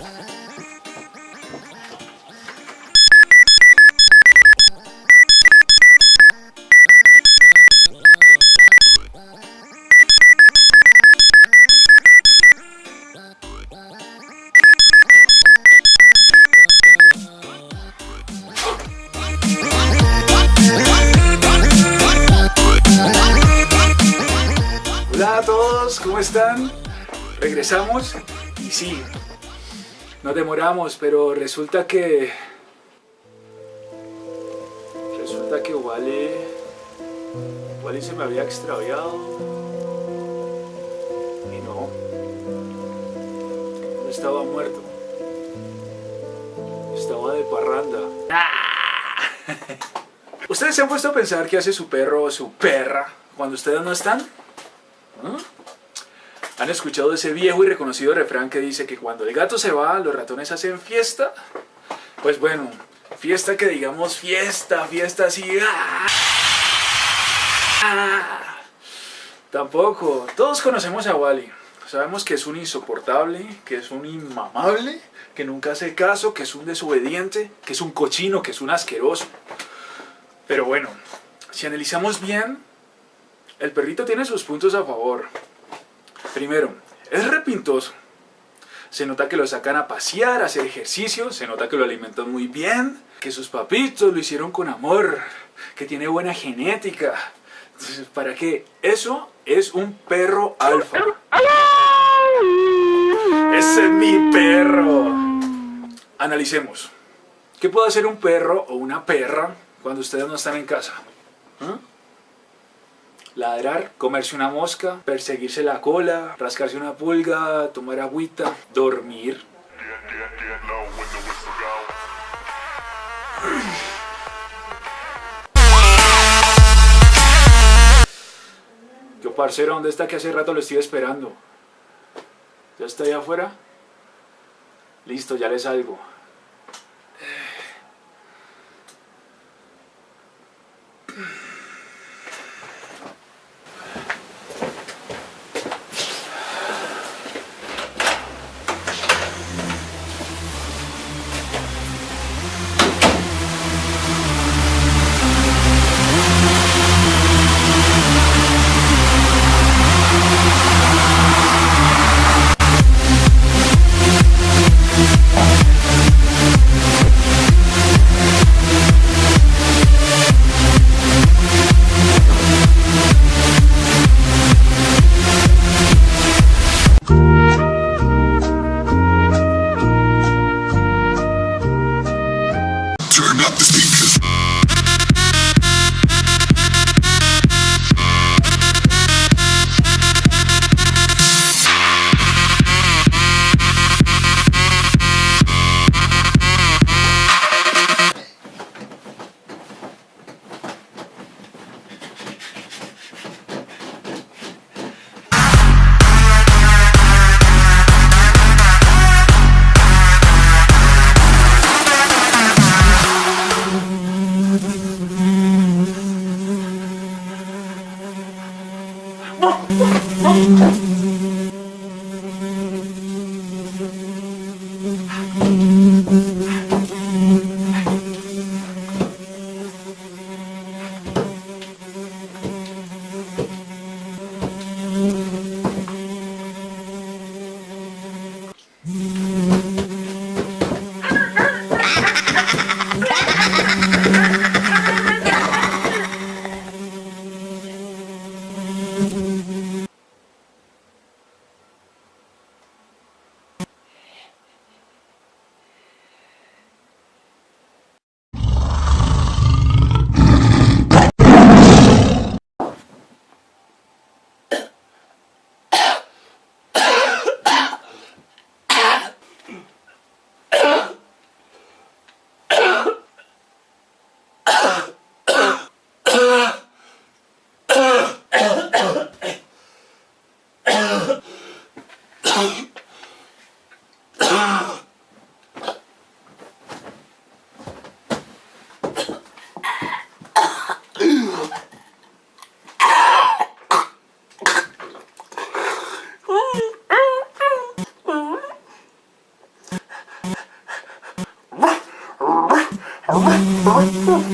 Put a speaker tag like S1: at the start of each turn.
S1: Hola a todos, ¿cómo están? Regresamos y sí, nos demoramos, pero resulta que... Resulta que Wally... Wally se me había extraviado. Y no. No estaba muerto. Estaba de parranda. ¿Ustedes se han puesto a pensar qué hace su perro o su perra cuando ustedes no están? ¿Ah? ¿Han escuchado ese viejo y reconocido refrán que dice que cuando el gato se va, los ratones hacen fiesta? Pues bueno, fiesta que digamos fiesta, fiesta así... ¡ah! Tampoco. Todos conocemos a Wally. Sabemos que es un insoportable, que es un inmamable, que nunca hace caso, que es un desobediente, que es un cochino, que es un asqueroso. Pero bueno, si analizamos bien, el perrito tiene sus puntos a favor. Primero, es repintoso. Se nota que lo sacan a pasear, a hacer ejercicio, se nota que lo alimentan muy bien, que sus papitos lo hicieron con amor, que tiene buena genética. Entonces, ¿para qué? Eso es un perro alfa. ¡Ese es mi perro! Analicemos. ¿Qué puede hacer un perro o una perra cuando ustedes no están en casa? ¿Ah? Ladrar, comerse una mosca, perseguirse la cola, rascarse una pulga, tomar agüita, dormir. Yo parcero, ¿dónde está que hace rato lo estoy esperando? ¿Ya está ahí afuera? Listo, ya le salgo.
S2: Oh,